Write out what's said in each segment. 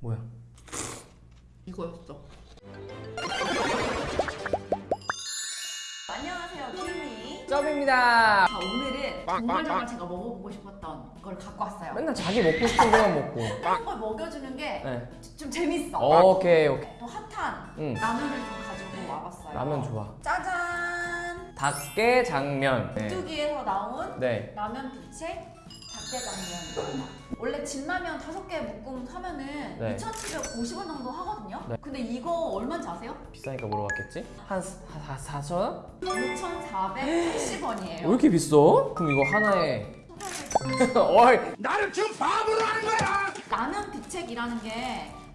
뭐야? 이거였어. 안녕하세요, 김미. 쩝입니다. 자, 오늘은 정말 정말 제가 먹어보고 싶었던 걸 갖고 왔어요. 맨날 자기 먹고 싶은 거만 먹고. 다른 걸 먹여주는 게좀 네. 재밌어. 오케이 오케이. 또 핫한 응. 라면을 좀 가지고 와봤어요. 라면 좋아. 짜잔! 닭게 장면. 네. 뚜기에서 나온 네. 라면 빛의 닭게장면입니다. 원래 진라면 다섯 개 묶음 사면은 네. 2,750원 정도 하거든요. 네. 근데 이거 얼마인지 아세요? 비싸니까 물어봤겠지? 한 4, 4천 원? 5,480원이에요. 왜 이렇게 비싸? 그럼 이거 하나에 어이 나를 지금 바보로 하는 거야! 라면 비책이라는 게그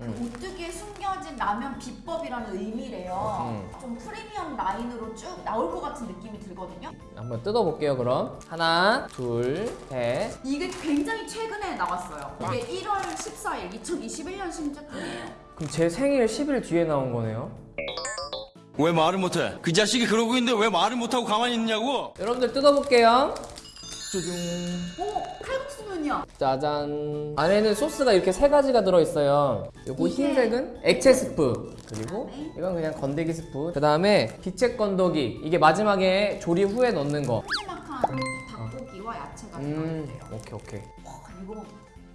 음. 오뚜기에 숨겨진 라면 비법이라는 의미래요. 음. 좀 프리미엄 라인으로 쭉 나올 것 같은 느낌이 들거든요. 한번 뜯어볼게요 그럼 하나 둘 셋 이게 굉장히 최근에 나왔어요. 이게 1월 14일 2021년 신제품이에요. 그럼 제 생일 10일 뒤에 나온 거네요 왜 말을 못해? 그 자식이 그러고 있는데 왜 말을 못하고 가만히 있냐고? 여러분들 뜯어볼게요 쭈둥 오! 칼국수면이야! 짜잔 안에는 소스가 이렇게 세 가지가 들어있어요 요거 흰색은 액체 스프 그리고 그다음에? 이건 그냥 건더기 스프 그 다음에 비책 건더기 이게 마지막에 조리 후에 넣는 거 푸짐한 닭고기와 야채가 음, 들어있대요. 오케이 오케이 와 이거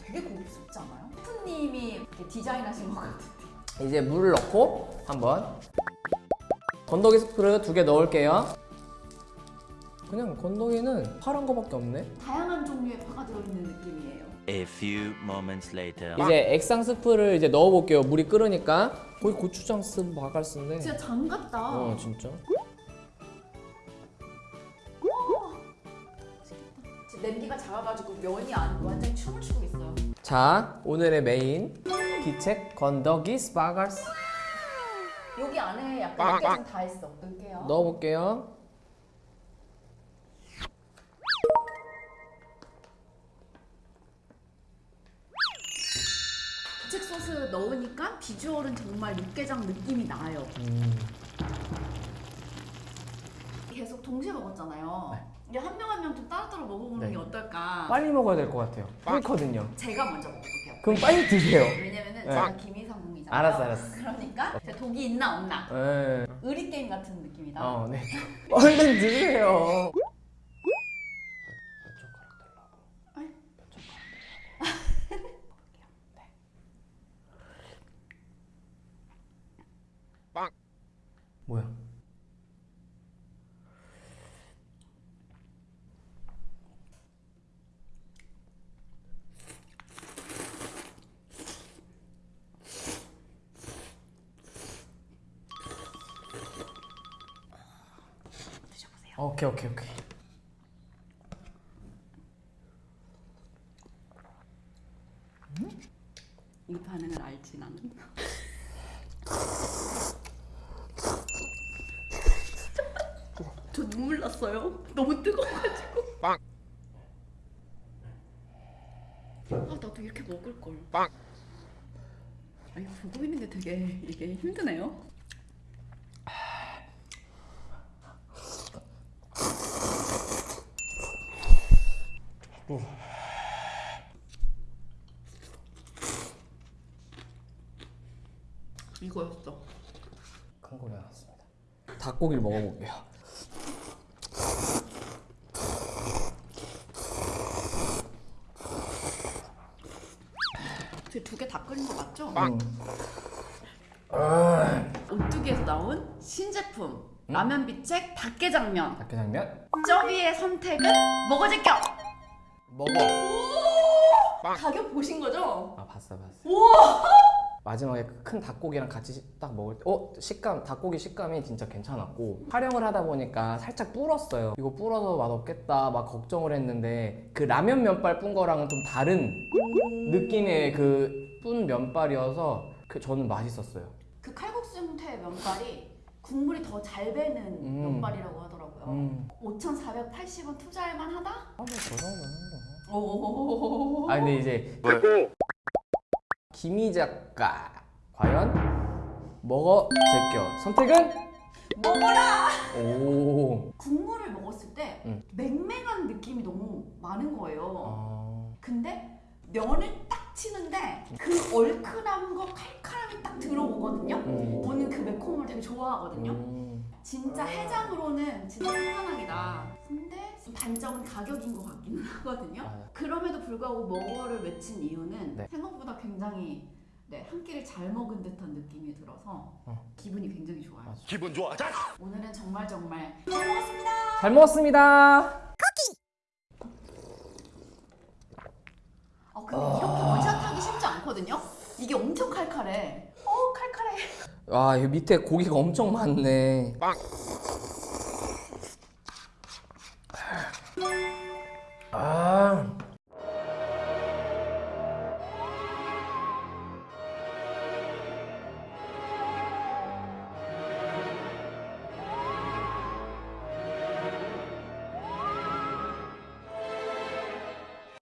되게 고급스럽지 않아요? 이렇게 디자인하신 것 같은데. 이제 물을 넣고 한번 건더기 스프를 두 개 넣을게요 그냥 건더기는 파란 거밖에 없네 다양한 종류의 파가 들어있는 느낌이에요. A few moments later. 이제 액상 스프를 이제 넣어볼게요 물이 끓으니까 거의 고추장 쓴 바갈스인데 진짜 장 같다. 어 진짜 지금 냄비가 작아가지고 면이 안 완전 춤을 추고 있어요. 자 오늘의 메인 비책 건더기 스파갈스 여기 안에 약간 육개장 다 있어. 넣을게요. 넣어볼게요 부책 소스 넣으니까 비주얼은 정말 육개장 느낌이 나요. 음, 계속 동시에 먹었잖아요. 이게 한명 한 명 좀 따로따로 먹어보는 네. 게 어떨까? 빨리 먹어야 될 것 같아요 끓거든요 제가 먼저 먹어볼게요. 그럼 빨리 드세요 왜냐면은 네. 제가 김희성공이잖아요. 알았어, 알았어. 그러니까 제가 독이 있나 없나 네. 의리 게임 같은 느낌이다. 어, 네. 얼른 드세요. 뭐야? 드셔보세요. 오케이 오케이 오케이. 이 반응을 알지 나는. 저 눈물 났어요. 너무 뜨거워가지고. 아 나도 이렇게 먹을 걸. 아 이거 보고 있는 게 되게 이게 힘드네요. 이거였어. 큰 거리 나왔습니다. 닭고기를 먹어볼게요. 두 개 다 끓인 거 맞죠? 음. 오뚜기에서 나온 신제품 라면 비책 닭게장면. 닭게장면 쩌비의 선택은 먹어질겨. 먹어. 가격 보신 거죠? 아 봤어 봤어. 우와. 마지막에 그큰 닭고기랑 같이 딱 먹을 때, 어 식감 닭고기 식감이 진짜 괜찮았고 촬영을 하다 보니까 살짝 불었어요. 이거 불어서 맛 없겠다 막 걱정을 했는데 그 라면 면발 뿐 거랑은 좀 다른 느낌의 그 뿐 면발이어서 그 저는 맛있었어요. 그 칼국수 형태의 면발이 국물이 더 잘 배는 음. 면발이라고 하더라고요. 음. 5,480원 투자할 만하다? 아뭐저 정도는 오. 뭐. 아 근데 이제 김희 작가 과연 먹어 제껴 선택은 먹어라. 오. 국물을 먹었을 때 음. 맹맹한 느낌이 너무 많은 거예요. 어... 근데 면을 딱딱 치는데 그 얼큰한 거칼 되게 좋아하거든요. 음. 진짜 해장으로는 진짜 한방이다. 근데 단점은 가격인 것 같기는 하거든요. 맞아요. 그럼에도 불구하고 먹어를 외친 이유는 네. 생각보다 굉장히 네, 한 끼를 잘 먹은 듯한 느낌이 들어서 어. 기분이 굉장히 좋아요. 맞아. 기분 좋아. 자. 오늘은 정말 정말 잘 먹었습니다. 잘 먹었습니다. 어, 근데 이렇게 원샷하기 쉽지 않거든요. 이게 엄청 칼칼해. 어 칼칼해. 아, 와, 이 밑에 고기가 엄청 많네. 빵.